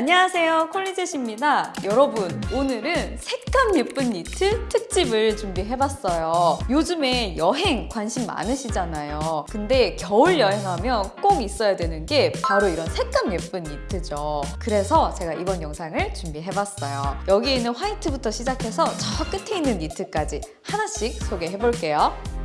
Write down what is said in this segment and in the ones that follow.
안녕하세요 콜리젯입니다. 여러분 오늘은 색감 예쁜 니트 특집을 준비해봤어요. 요즘에 여행 관심 많으시잖아요. 근데 겨울 여행하면 꼭 있어야 되는 게 바로 이런 색감 예쁜 니트죠. 그래서 제가 이번 영상을 준비해봤어요. 여기 있는 화이트부터 시작해서 저 끝에 있는 니트까지 하나씩 소개해볼게요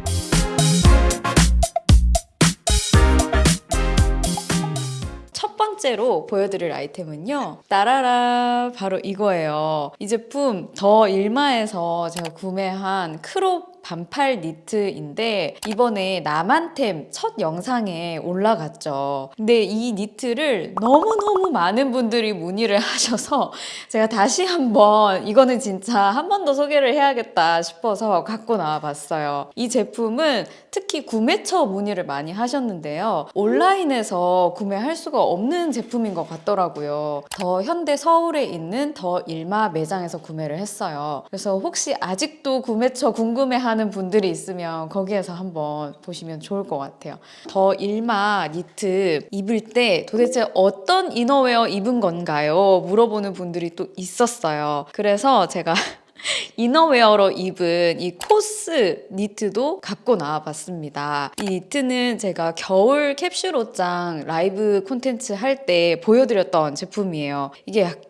번째로 보여드릴 아이템은요. 따라라 바로 이거예요. 이 제품 더 일마에서 제가 구매한 크롭 반팔 니트인데 이번에 나만템 첫 영상에 올라갔죠. 근데 이 니트를 너무너무 많은 분들이 문의를 하셔서 제가 다시 한번 이거는 진짜 한 번 더 소개를 해야겠다 싶어서 갖고 나와 봤어요. 이 제품은 특히 구매처 문의를 많이 하셨는데요. 온라인에서 구매할 수가 없는 제품인 것 같더라고요. 더 현대 서울에 있는 더 일마 매장에서 구매를 했어요. 그래서 혹시 아직도 구매처 궁금해하는 분들이 있으면 거기에서 한번 보시면 좋을 것 같아요. 더 일마 니트 입을 때 도대체 어떤 이너웨어 입은 건가요? 물어보는 분들이 또 있었어요. 그래서 제가 이너웨어로 입은 이 코스 니트도 갖고 나와 봤습니다. 이 니트는 제가 겨울 캡슐 옷장 라이브 콘텐츠 할 때 보여드렸던 제품이에요. 이게 약간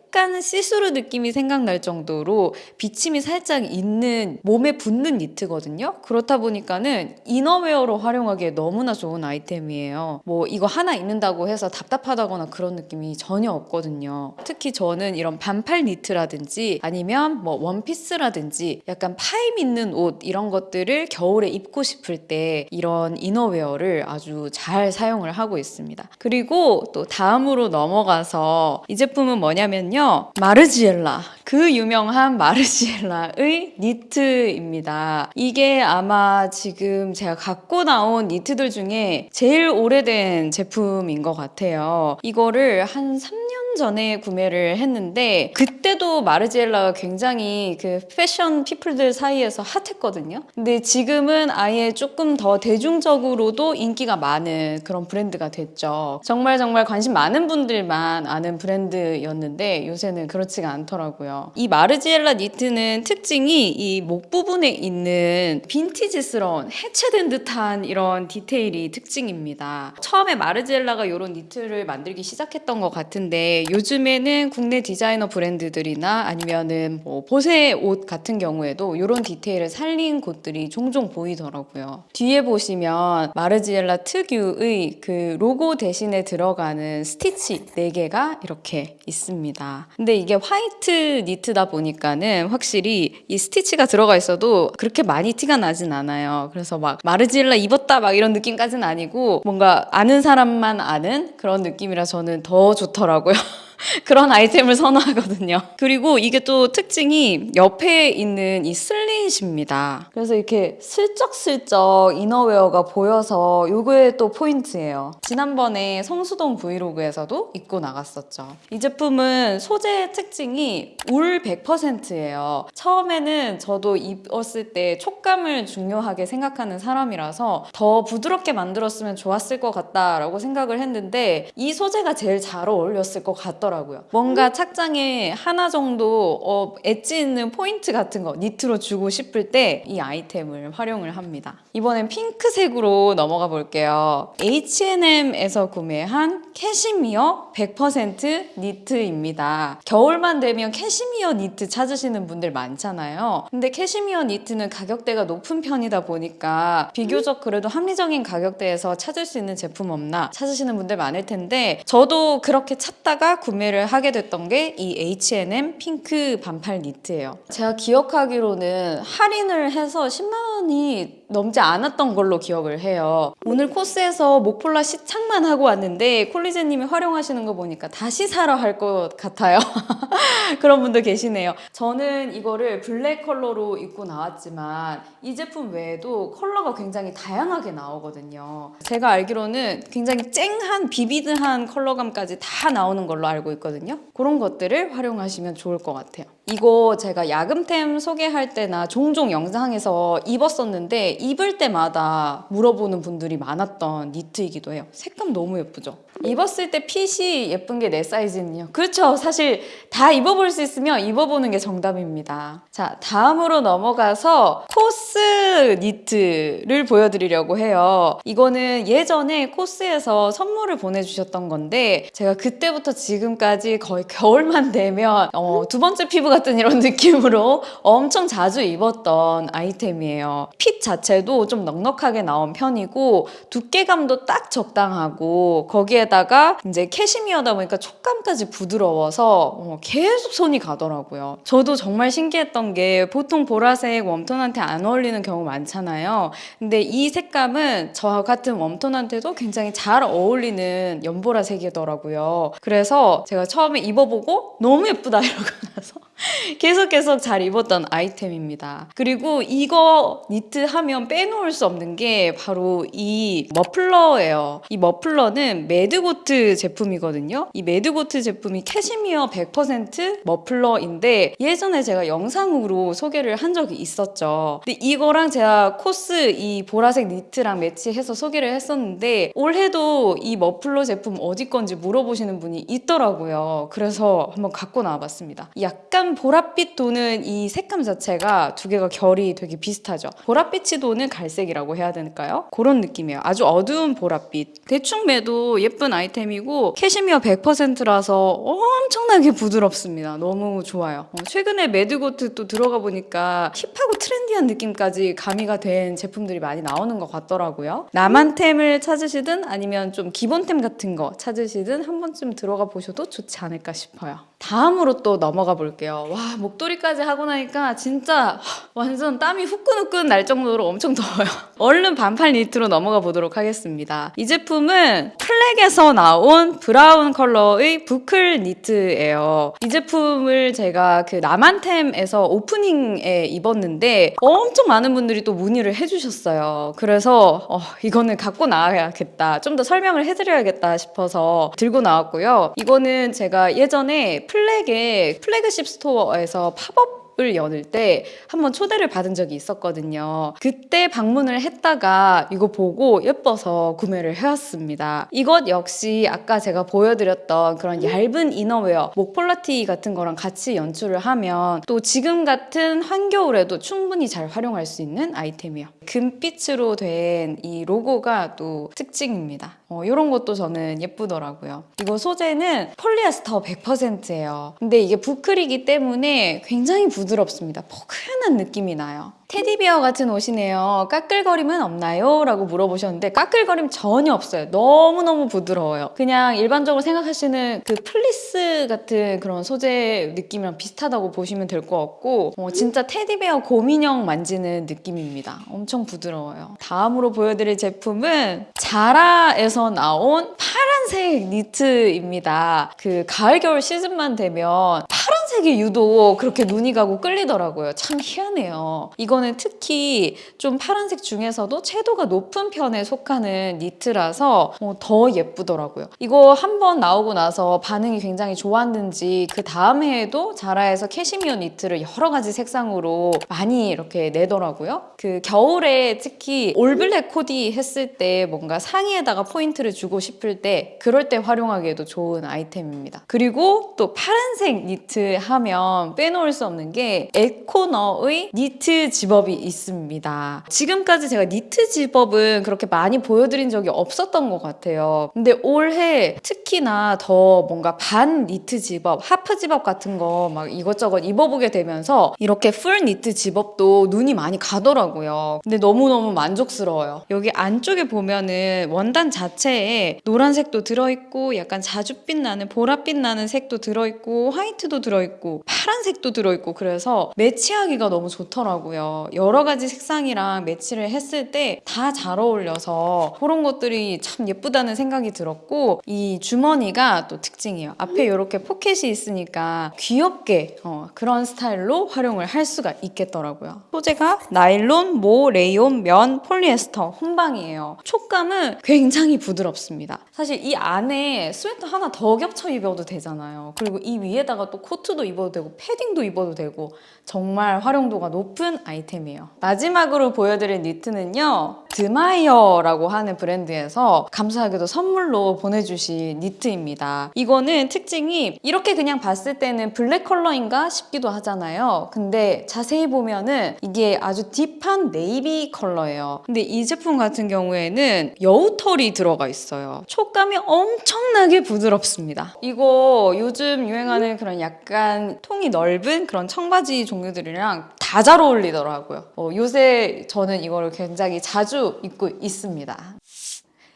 시스루 느낌이 생각날 정도로 비침이 살짝 있는 몸에 붙는 니트거든요. 그렇다 보니까는 이너웨어로 활용하기에 너무나 좋은 아이템이에요. 뭐 이거 하나 입는다고 해서 답답하다거나 그런 느낌이 전혀 없거든요. 특히 저는 이런 반팔 니트라든지 아니면 뭐 원피스라든지 약간 파임 있는 옷 이런 것들을 겨울에 입고 싶을 때 이런 이너웨어를 아주 잘 사용을 하고 있습니다. 그리고 또 다음으로 넘어가서 이 제품은 뭐냐면요. 마르지엘라. 그 유명한 마르지엘라의 니트입니다. 이게 아마 지금 제가 갖고 나온 니트들 중에 제일 오래된 제품인 것 같아요. 이거를 한 3년 전에 구매를 했는데 그때도 마르지엘라가 굉장히 그 패션 피플들 사이에서 핫했거든요. 근데 지금은 아예 조금 더 대중적으로도 인기가 많은 그런 브랜드가 됐죠. 정말 정말 관심 많은 분들만 아는 브랜드였는데 요새는 그렇지가 않더라고요. 이 마르지엘라 니트는 특징이 이 목 부분에 있는 빈티지스러운 해체된 듯한 이런 디테일이 특징입니다. 처음에 마르지엘라가 이런 니트를 만들기 시작했던 것 같은데 요즘에는 국내 디자이너 브랜드들이나 아니면은 뭐 보세 옷 같은 경우에도 이런 디테일을 살린 곳들이 종종 보이더라고요. 뒤에 보시면 마르지엘라 특유의 그 로고 대신에 들어가는 스티치 4개가 이렇게 있습니다. 근데 이게 화이트 니트다 보니까는 확실히 이 스티치가 들어가 있어도 그렇게 많이 티가 나진 않아요. 그래서 막 마르지엘라 입었다 막 이런 느낌까지는 아니고 뭔가 아는 사람만 아는 그런 느낌이라 저는 더 좋더라고요. 그런 아이템을 선호하거든요. 그리고 이게 또 특징이 옆에 있는 이 슬릿입니다. 그래서 이렇게 슬쩍슬쩍 이너웨어가 보여서 요게 또 포인트예요. 지난번에 성수동 브이로그에서도 입고 나갔었죠. 이 제품은 소재 특징이 울 100%예요. 처음에는 저도 입었을 때 촉감을 중요하게 생각하는 사람이라서 더 부드럽게 만들었으면 좋았을 것 같다라고 생각을 했는데 이 소재가 제일 잘 어울렸을 것 같더라고요. 뭔가 착장에 하나 정도 어, 엣지 있는 포인트 같은 거 니트로 주고 싶을 때 이 아이템을 활용을 합니다. 이번엔 핑크색으로 넘어가 볼게요. H&M에서 구매한 캐시미어 100% 니트입니다. 겨울만 되면 캐시미어 니트 찾으시는 분들 많잖아요. 근데 캐시미어 니트는 가격대가 높은 편이다 보니까 비교적 그래도 합리적인 가격대에서 찾을 수 있는 제품 없나 찾으시는 분들 많을 텐데 저도 그렇게 찾다가 구매 를 하게 됐던 게 이 H&M 핑크 반팔 니트예요. 제가 기억하기로는 할인을 해서 10만 원이 넘지 않았던 걸로 기억을 해요. 오늘 코스에서 목폴라 시착만 하고 왔는데 콜리제님이 활용하시는 거 보니까 다시 사러 할 것 같아요. 그런 분들 계시네요. 저는 이거를 블랙 컬러로 입고 나왔지만 이 제품 외에도 컬러가 굉장히 다양하게 나오거든요. 제가 알기로는 굉장히 쨍한 비비드한 컬러감까지 다 나오는 걸로 알고 있거든요. 그런 것들을 활용하시면 좋을 것 같아요. 이거 제가 야금템 소개할 때나 종종 영상에서 입었었는데 입을 때마다 물어보는 분들이 많았던 니트이기도 해요. 색감 너무 예쁘죠? 입었을 때 핏이 예쁜 게 내 사이즈는요. 그렇죠. 사실 다 입어볼 수 있으면 입어보는 게 정답입니다. 자, 다음으로 넘어가서 코스 니트를 보여드리려고 해요. 이거는 예전에 코스에서 선물을 보내주셨던 건데 제가 그때부터 지금까지 거의 겨울만 되면 어, 두 번째 피부 같은 이런 느낌으로 엄청 자주 입었던 아이템이에요. 핏 자체도 좀 넉넉하게 나온 편이고 두께감도 딱 적당하고 거기에다가 이제 캐시미어다 보니까 촉감까지 부드러워서 어, 계속 손이 가더라고요. 저도 정말 신기했던 게 보통 보라색 웜톤한테 안 어울리는 경우 많잖아요. 근데 이 색감은 저 같은 웜톤한테도 굉장히 잘 어울리는 연보라색이더라고요. 그래서 제가 처음에 입어보고 너무 예쁘다 이러고 나서 계속 계속 잘 입었던 아이템입니다. 그리고 이거 니트 하면 빼놓을 수 없는 게 바로 이 머플러예요. 이 머플러는 매드고트 제품이거든요. 이 매드고트 제품이 캐시미어 100% 머플러인데 예전에 제가 영상으로 소개를 한 적이 있었죠. 근데 이거랑 제가 코스 이 보라색 니트랑 매치해서 소개를 했었는데 올해도 이 머플러 제품 어디 건지 물어보시는 분이 있더라고요. 그래서 한번 갖고 나와봤습니다. 약간 보랏빛 도는 이 색감 자체가 두 개가 결이 되게 비슷하죠. 보랏빛이 도는 갈색이라고 해야 될까요? 그런 느낌이에요. 아주 어두운 보랏빛. 대충 매도 예쁜 아이템이고 캐시미어 100%라서 엄청나게 부드럽습니다. 너무 좋아요. 어, 최근에 매드고트 또 들어가 보니까 힙하고 트렌디한 느낌까지 가미가 된 제품들이 많이 나오는 것 같더라고요. 나만템을 찾으시든 아니면 좀 기본템 같은 거 찾으시든 한 번쯤 들어가 보셔도 좋지 않을까 싶어요. 다음으로 또 넘어가 볼게요. 와, 목도리까지 하고 나니까 진짜 완전 땀이 후끈후끈 날 정도로 엄청 더워요. 얼른 반팔 니트로 넘어가 보도록 하겠습니다. 이 제품은 플렉에서 나온 브라운 컬러의 부클 니트예요. 이 제품을 제가 그 나만템에서 오프닝에 입었는데 엄청 많은 분들이 또 문의를 해주셨어요. 그래서 어, 이거는 갖고 나와야겠다. 좀 더 설명을 해드려야겠다 싶어서 들고 나왔고요. 이거는 제가 예전에 플렉의 플래그십 스토어 에서 팝업 을 여는 때 한번 초대를 받은 적이 있었거든요. 그때 방문을 했다가 이거 보고 예뻐서 구매를 해왔습니다. 이것 역시 아까 제가 보여드렸던 그런 얇은 이너웨어, 목폴라티 같은 거랑 같이 연출을 하면 또 지금 같은 한겨울에도 충분히 잘 활용할 수 있는 아이템이에요. 금빛으로 된 이 로고가 또 특징입니다. 어, 이런 것도 저는 예쁘더라고요. 이거 소재는 폴리에스터 100%예요. 근데 이게 부클이기 때문에 굉장히 부드 럽습니다. 포근한 느낌이 나요. 테디베어 같은 옷이네요. 까끌거림은 없나요? 라고 물어보셨는데 까끌거림 전혀 없어요. 너무너무 부드러워요. 그냥 일반적으로 생각하시는 그 플리스 같은 그런 소재 느낌이랑 비슷하다고 보시면 될 것 같고 어, 진짜 테디베어 곰인형 만지는 느낌입니다. 엄청 부드러워요. 다음으로 보여드릴 제품은 자라에서 나온 파란색 니트입니다. 그 가을 겨울 시즌만 되면 파란색이 유독 그렇게 눈이 가고 끌리더라고요. 참 희한해요. 이거 는 특히 좀 파란색 중에서도 채도가 높은 편에 속하는 니트라서 어, 더 예쁘더라고요. 이거 한 번 나오고 나서 반응이 굉장히 좋았는지 그 다음 해에도 자라에서 캐시미어 니트를 여러 가지 색상으로 많이 이렇게 내더라고요. 그 겨울에 특히 all black 코디 했을 때 뭔가 상의에다가 포인트를 주고 싶을 때 그럴 때 활용하기에도 좋은 아이템입니다. 그리고 또 파란색 니트 하면 빼놓을 수 없는 게 에코너의 니트 zip-up이 있습니다. 지금까지 제가 니트 zip-up은 그렇게 많이 보여드린 적이 없었던 것 같아요. 근데 올해 특히나 더 뭔가 반 니트 zip-up, half zip-up 같은 거 막 이것저것 입어보게 되면서 이렇게 full 니트 zip-up도 눈이 많이 가더라고요. 근데 너무너무 만족스러워요. 여기 안쪽에 보면은 원단 자체에 노란색도 들어있고 약간 자줏빛 나는 보랏빛 나는 색도 들어있고 화이트도 들어있고 파란색도 들어있고 그래서 매치하기가 너무 좋더라고요. 여러 가지 색상이랑 매치를 했을 때 다 잘 어울려서 그런 것들이 참 예쁘다는 생각이 들었고 이 주머니가 또 특징이에요. 앞에 이렇게 포켓이 있으니까 귀엽게 어, 그런 스타일로 활용을 할 수가 있겠더라고요. 소재가 나일론, 모, 레이온, 면, 폴리에스터 혼방이에요. 촉감은 굉장히 부드럽습니다. 사실 이 안에 스웨터 하나 더 겹쳐 입어도 되잖아요. 그리고 이 위에다가 또 코트도 입어도 되고 패딩도 입어도 되고 정말 활용도가 높은 아이템 이에요. 마지막으로 보여드릴 니트는요. 드마이어라고 하는 브랜드에서 감사하게도 선물로 보내주신 니트입니다. 이거는 특징이 이렇게 그냥 봤을 때는 블랙 컬러인가 싶기도 하잖아요. 근데 자세히 보면은 이게 아주 deep한 navy 컬러예요. 근데 이 제품 같은 경우에는 여우털이 들어가 있어요. 촉감이 엄청나게 부드럽습니다. 이거 요즘 유행하는 그런 약간 통이 넓은 그런 청바지 종류들이랑 다 잘 어울리 더라고요. 어, 요새 저는 이거를 굉장히 자주 입고 있습니다.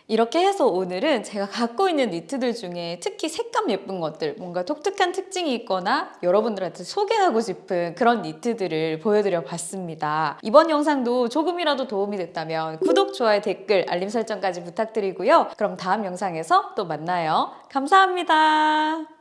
이렇게 해서 오늘은 제가 갖고 있는 니트들 중에 특히 색감 예쁜 것들, 뭔가 독특한 특징이 있거나 여러분들한테 소개하고 싶은 그런 니트들을 보여드려 봤습니다. 이번 영상도 조금이라도 도움이 됐다면 구독, 좋아요, 댓글, 알림 설정까지 부탁드리고요. 그럼 다음 영상에서 또 만나요. 감사합니다.